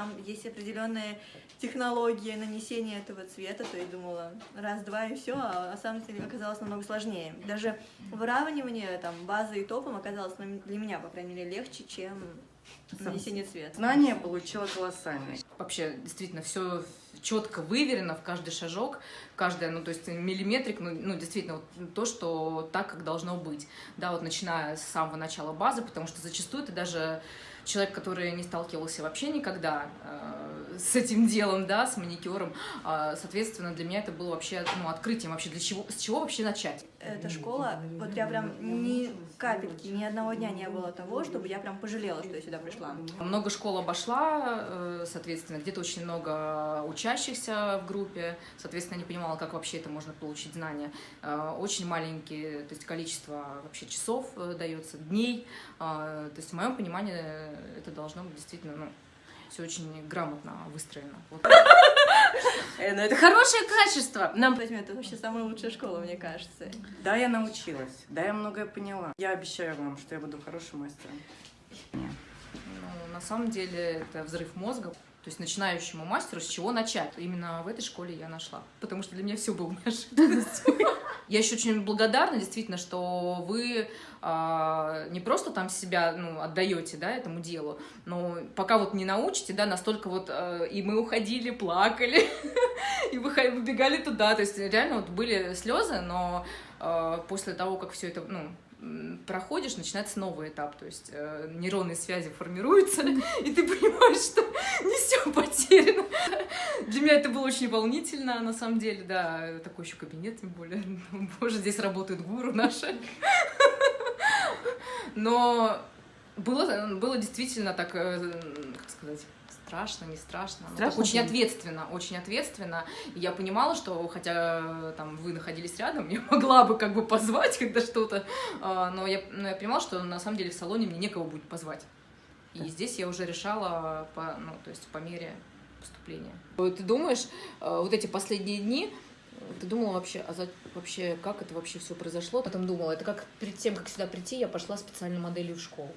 Там есть определенные технологии нанесения этого цвета, то есть думала раз-два и все, а на самом деле оказалось намного сложнее. Даже выравнивание там базы и топом оказалось для меня, по крайней мере, легче, чем нанесение цвета. Знания получила колоссальные. Вообще, действительно, все четко выверено в каждый шажок, каждая, ну, то есть миллиметрик, ну, ну, действительно, вот, то, что так, как должно быть. Да, вот начиная с самого начала базы, потому что зачастую ты даже человек, который не сталкивался вообще никогда э, с этим делом, да, с маникюром, э, соответственно, для меня это было вообще, ну, открытием вообще, для чего, с чего вообще начать? Эта школа, вот я прям ни капельки, ни одного дня не было того, чтобы я прям пожалела, что я сюда пришла. Много школ обошла, э, соответственно, где-то очень много учащихся в группе, соответственно, не понимала, как вообще это можно получить знания. Э, очень маленькие, то есть количество вообще часов э, дается, дней, то есть в моем понимании это должно быть действительно, ну, все очень грамотно выстроено. Вот. Э, ну это хорошее качество. Нам возьмет, это вообще самая лучшая школа, мне кажется. Да, я научилась, да, я многое поняла. Я обещаю вам, что я буду хорошим мастером. Ну, на самом деле это взрыв мозга. То есть начинающему мастеру с чего начать? Именно в этой школе я нашла. Потому что для меня все было неожиданностью. Я еще очень благодарна, действительно, что вы э, не просто там себя ну, отдаете да, этому делу, но пока вот не научите, да, настолько вот э, и мы уходили, плакали, и выбегали туда. То есть реально вот были слезы, но э, после того, как все это, ну, проходишь, начинается новый этап, то есть э, нейронные связи формируются, и ты понимаешь, что не все потеряно. Для меня это было очень волнительно, на самом деле, да, такой еще кабинет, тем более, боже, здесь работают гуру наши. Но было, было действительно так, э, как сказать, страшно, не страшно. Ну, страшно? очень ответственно, очень ответственно. И я понимала, что, хотя там вы находились рядом, я могла бы как бы позвать, когда что-то, а, но я, но я понимала, что на самом деле в салоне мне некого будет позвать. И да. здесь я уже решала по, ну, то есть по мере поступления. Ты думаешь, э, вот эти последние дни, ты думала вообще, а за, вообще, как это вообще все произошло? Потом думала, это как перед тем, как сюда прийти, я пошла специально моделью в школу.